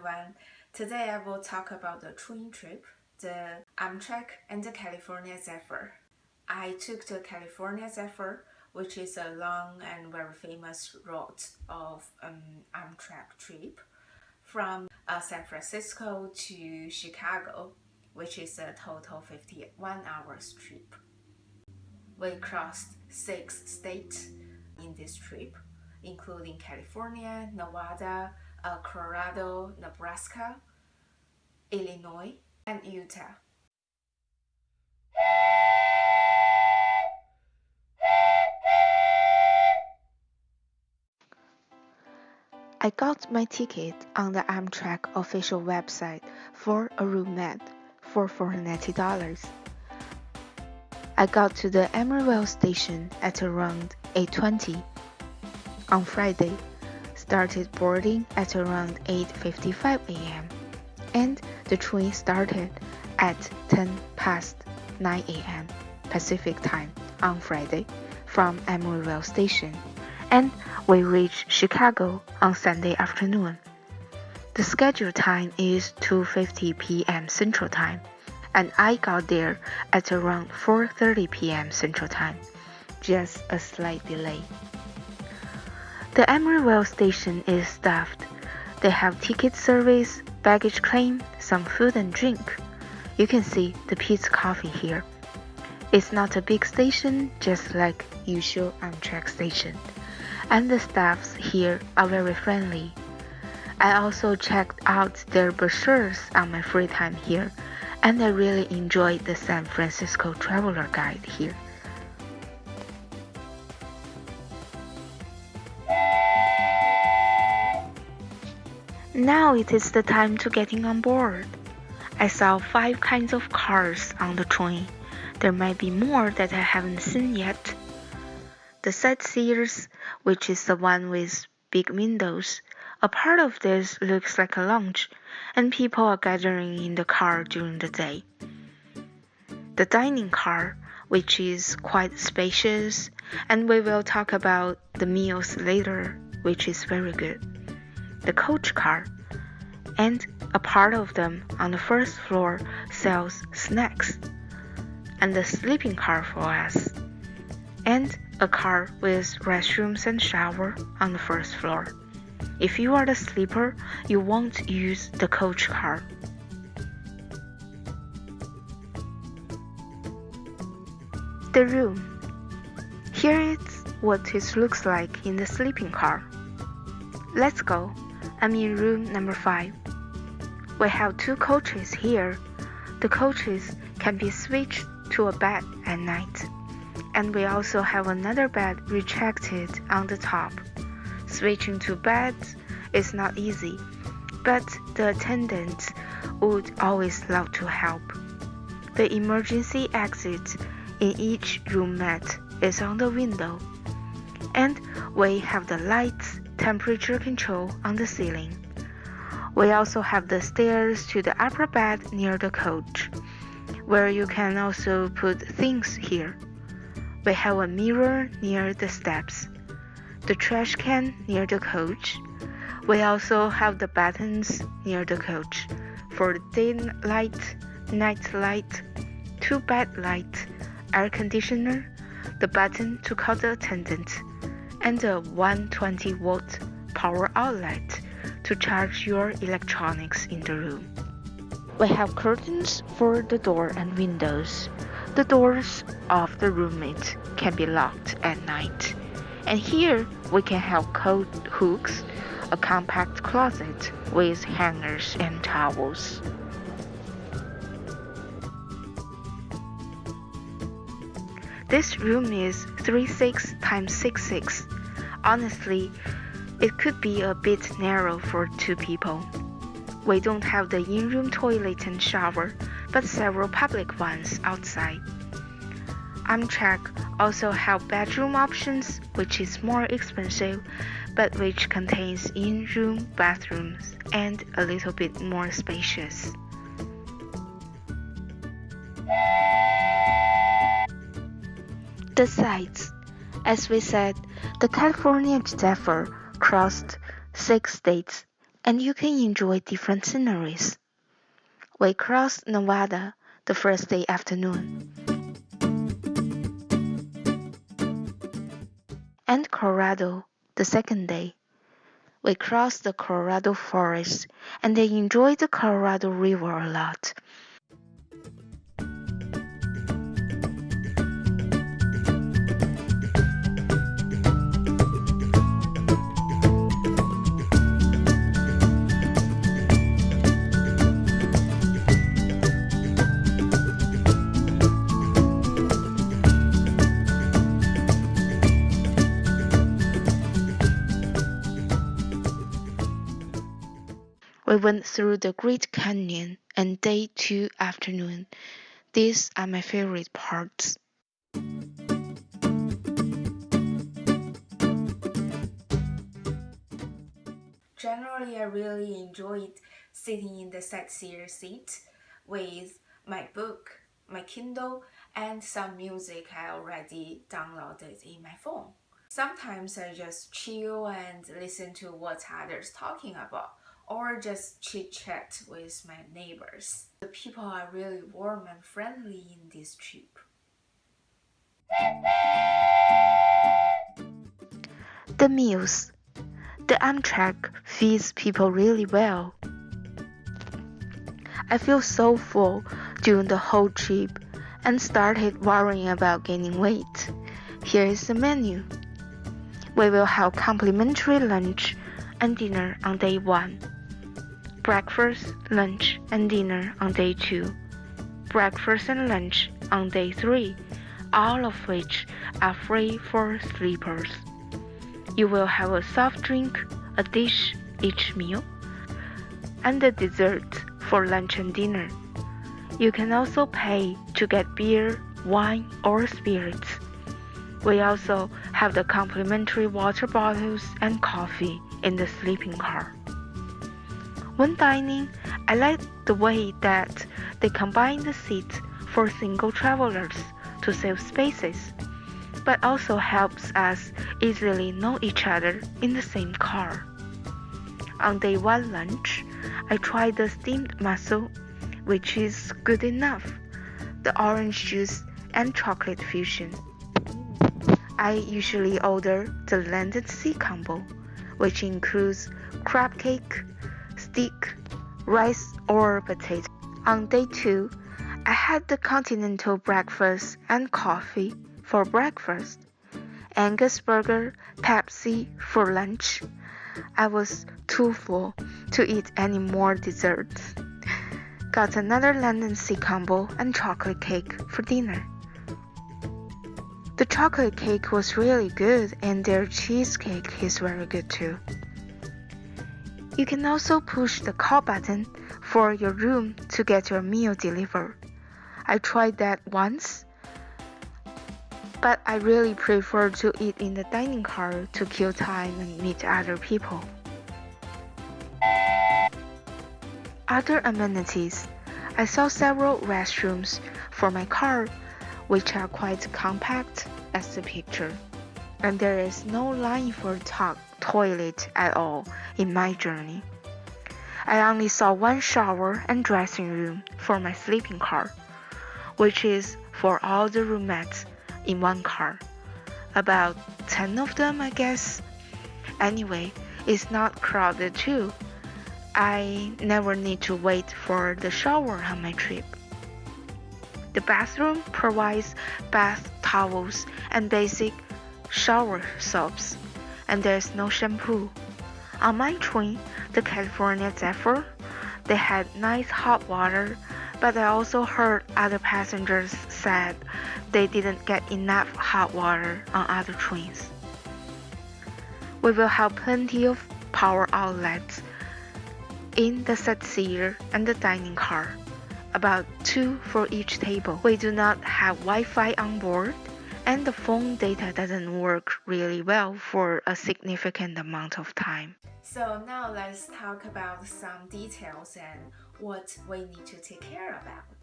everyone. Today I will talk about the train trip, the Amtrak and the California Zephyr. I took the California Zephyr, which is a long and very famous route of um, Amtrak trip from uh, San Francisco to Chicago, which is a total 51 hours trip. We crossed six states in this trip, including California, Nevada, uh, Colorado, Nebraska, Illinois, and Utah. I got my ticket on the Amtrak official website for a room at for $490. I got to the Emeryville station at around 8.20 on Friday started boarding at around 8.55 a.m. and the train started at 10 past 9 a.m. Pacific time on Friday from Emeryville Station and we reached Chicago on Sunday afternoon. The scheduled time is 2:50 p.m. Central Time, and I got there at around 4:30 p.m. Central Time, just a slight delay. The Emeryville station is staffed. They have ticket service, baggage claim, some food and drink. You can see the Peet's Coffee here. It's not a big station, just like usual Amtrak station. And the staffs here are very friendly. I also checked out their brochures on my free time here, and I really enjoyed the San Francisco Traveler Guide here. Now it is the time to getting on board. I saw five kinds of cars on the train. There might be more that I haven't seen yet. The sightseers, which is the one with big windows, a part of this looks like a lounge, and people are gathering in the car during the day. The dining car, which is quite spacious, and we will talk about the meals later, which is very good the coach car, and a part of them on the first floor sells snacks, and the sleeping car for us, and a car with restrooms and shower on the first floor. If you are the sleeper, you won't use the coach car. The room. Here is what it looks like in the sleeping car. Let's go. I'm in room number 5. We have two coaches here. The coaches can be switched to a bed at night. And we also have another bed retracted on the top. Switching to beds is not easy, but the attendants would always love to help. The emergency exit in each room roomette is on the window. And we have the lights temperature control on the ceiling. We also have the stairs to the upper bed near the coach, where you can also put things here. We have a mirror near the steps, the trash can near the coach. We also have the buttons near the coach for daylight, night light, two bed light, air conditioner, the button to call the attendant and a 120 volt power outlet to charge your electronics in the room. We have curtains for the door and windows. The doors of the roomette can be locked at night. And here we can have coat hooks, a compact closet with hangers and towels. This room is 36 times 66. Honestly, it could be a bit narrow for two people. We don't have the in-room toilet and shower, but several public ones outside. Amtrak also have bedroom options, which is more expensive, but which contains in-room bathrooms and a little bit more spacious. The sights. As we said, the California Zephyr crossed six states and you can enjoy different sceneries. We crossed Nevada the first day afternoon. And Colorado the second day. We crossed the Colorado forest and they enjoyed the Colorado River a lot. We went through the Great Canyon and day two afternoon. These are my favorite parts. Generally, I really enjoyed sitting in the sightseer seat with my book, my Kindle, and some music I already downloaded in my phone. Sometimes I just chill and listen to what others talking about or just chit chat with my neighbors. The people are really warm and friendly in this trip. The meals. The Amtrak feeds people really well. I feel so full during the whole trip and started worrying about gaining weight. Here is the menu. We will have complimentary lunch and dinner on day one breakfast, lunch, and dinner on day 2, breakfast and lunch on day 3, all of which are free for sleepers. You will have a soft drink, a dish each meal, and a dessert for lunch and dinner. You can also pay to get beer, wine, or spirits. We also have the complimentary water bottles and coffee in the sleeping car. When dining, I like the way that they combine the seats for single travelers to save spaces, but also helps us easily know each other in the same car. On day one lunch, I tried the steamed mussel, which is good enough, the orange juice and chocolate fusion. I usually order the land and sea combo, which includes crab cake, steak, rice, or potato. On day two, I had the continental breakfast and coffee for breakfast, Angus burger, Pepsi for lunch. I was too full to eat any more desserts. Got another Land and Sea combo and chocolate cake for dinner. The chocolate cake was really good and their cheesecake is very good too. You can also push the call button for your room to get your meal delivered. I tried that once, but I really prefer to eat in the dining car to kill time and meet other people. Other amenities I saw several restrooms for my car, which are quite compact as the picture, and there is no line for talk toilet at all in my journey. I only saw one shower and dressing room for my sleeping car, which is for all the roomettes in one car. About 10 of them, I guess. Anyway, it's not crowded too. I never need to wait for the shower on my trip. The bathroom provides bath towels and basic shower soaps and there's no shampoo. On my train, the California Zephyr, they had nice hot water, but I also heard other passengers said they didn't get enough hot water on other trains. We will have plenty of power outlets in the sightseer and the dining car, about two for each table. We do not have Wi-Fi on board, and the phone data doesn't work really well for a significant amount of time. So now let's talk about some details and what we need to take care about.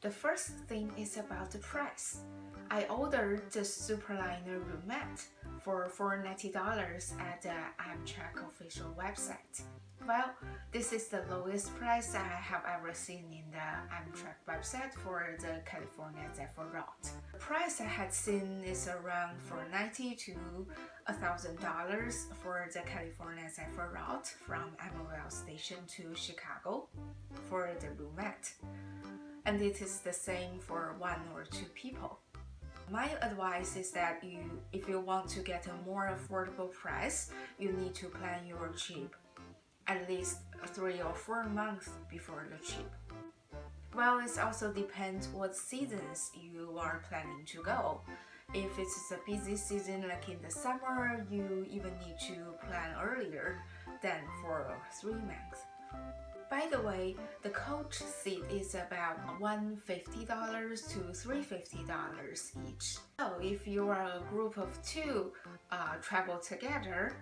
The first thing is about the price. I ordered the Superliner roomette for $490 at the Amtrak official website. Well, this is the lowest price I have ever seen in the Amtrak website for the California Zephyr route. The price I had seen is around 490 to $1,000 for the California Zephyr route from MOL station to Chicago for the roomette. And it is the same for one or two people. My advice is that you, if you want to get a more affordable price, you need to plan your trip at least three or four months before the trip. Well, it also depends what seasons you are planning to go. If it's a busy season like in the summer, you even need to plan earlier than for three months. By the way, the coach seat is about $150 to $350 each. So if you are a group of two uh, travel together,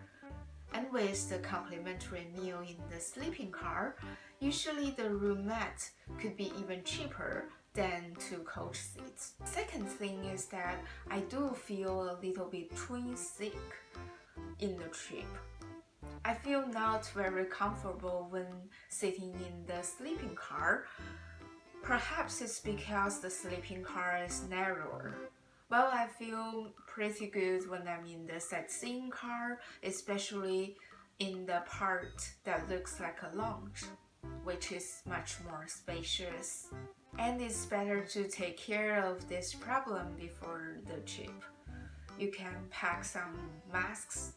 and with the complimentary meal in the sleeping car, usually the roomette could be even cheaper than two coach seats. Second thing is that I do feel a little bit twin sick in the trip. I feel not very comfortable when sitting in the sleeping car. Perhaps it's because the sleeping car is narrower. Well, I feel pretty good when I'm in the sightseeing car, especially in the part that looks like a lounge, which is much more spacious. And it's better to take care of this problem before the trip. You can pack some masks,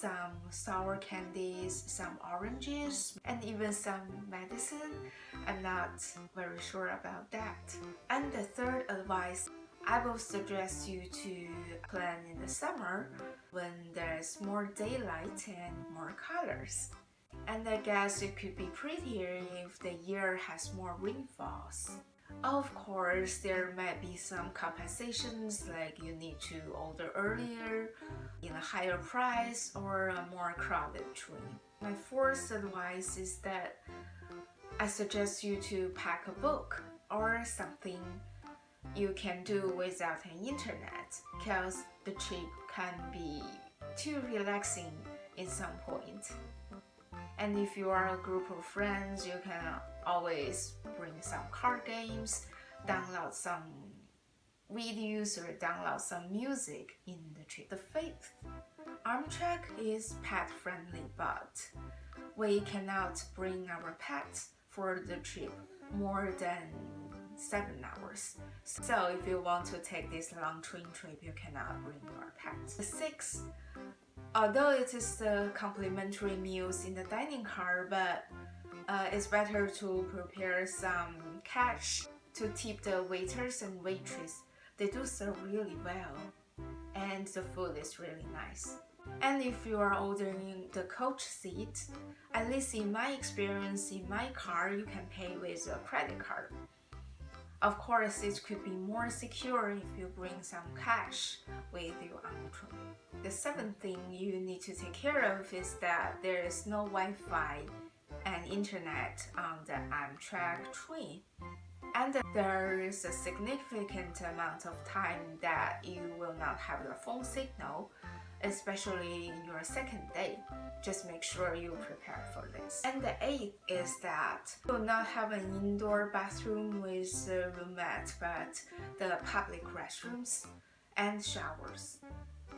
some sour candies, some oranges, and even some medicine. I'm not very sure about that. And the third advice I will suggest you to plan in the summer when there's more daylight and more colors. And I guess it could be prettier if the year has more rainfalls. Of course, there might be some compensations like you need to order earlier, in a higher price, or a more crowded train. My fourth advice is that I suggest you to pack a book or something you can do without an internet because the trip can be too relaxing in some point. And if you are a group of friends, you can always bring some card games, download some videos or download some music in the trip. The fifth, Amtrak is pet friendly, but we cannot bring our pets for the trip more than 7 hours. So if you want to take this long train trip, you cannot bring your pets. 6. Although it is the complimentary meals in the dining car, but uh, it's better to prepare some cash to tip the waiters and waitress. They do serve really well and the food is really nice. And if you are ordering the coach seat, at least in my experience in my car, you can pay with a credit card. Of course, it could be more secure if you bring some cash with you on the train. The seventh thing you need to take care of is that there is no Wi-Fi and internet on the Amtrak train. And there is a significant amount of time that you will not have your phone signal especially in your second day. Just make sure you prepare for this. And the eighth is that you will not have an indoor bathroom with a roomette, but the public restrooms and showers.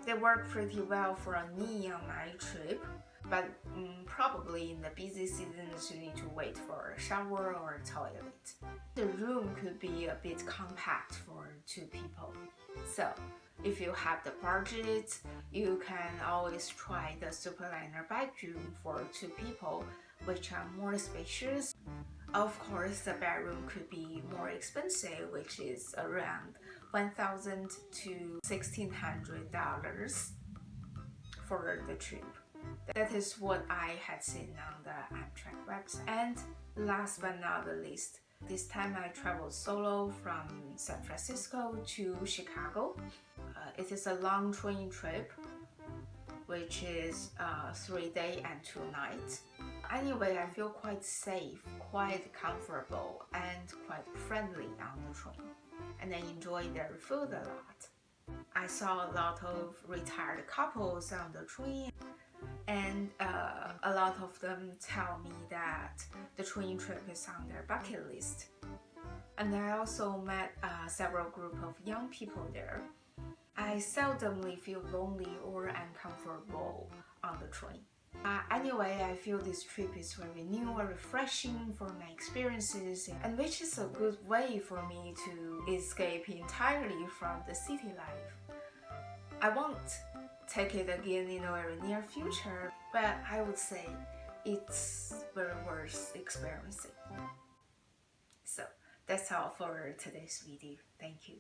They work pretty well for a on my trip, but um, probably in the busy seasons you need to wait for a shower or a toilet. The room could be a bit compact for two people. So if you have the budget, you can always try the Superliner bedroom for two people, which are more spacious. Of course, the bedroom could be more expensive, which is around 1,000 to $1,600 for the trip. That is what I had seen on the Amtrak website. And last but not the least, this time I traveled solo from San Francisco to Chicago. Uh, it is a long train trip, which is uh, three day and two nights. Anyway, I feel quite safe, quite comfortable, and quite friendly on the train. And I enjoy their food a lot. I saw a lot of retired couples on the train, and uh, a lot of them tell me that the train trip is on their bucket list. And I also met uh, several group of young people there. I seldomly feel lonely or uncomfortable on the train. Uh, anyway, I feel this trip is very new and refreshing for my experiences, and which is a good way for me to escape entirely from the city life. I won't take it again in a very near future, but I would say it's very worth experiencing. So that's all for today's video. Thank you.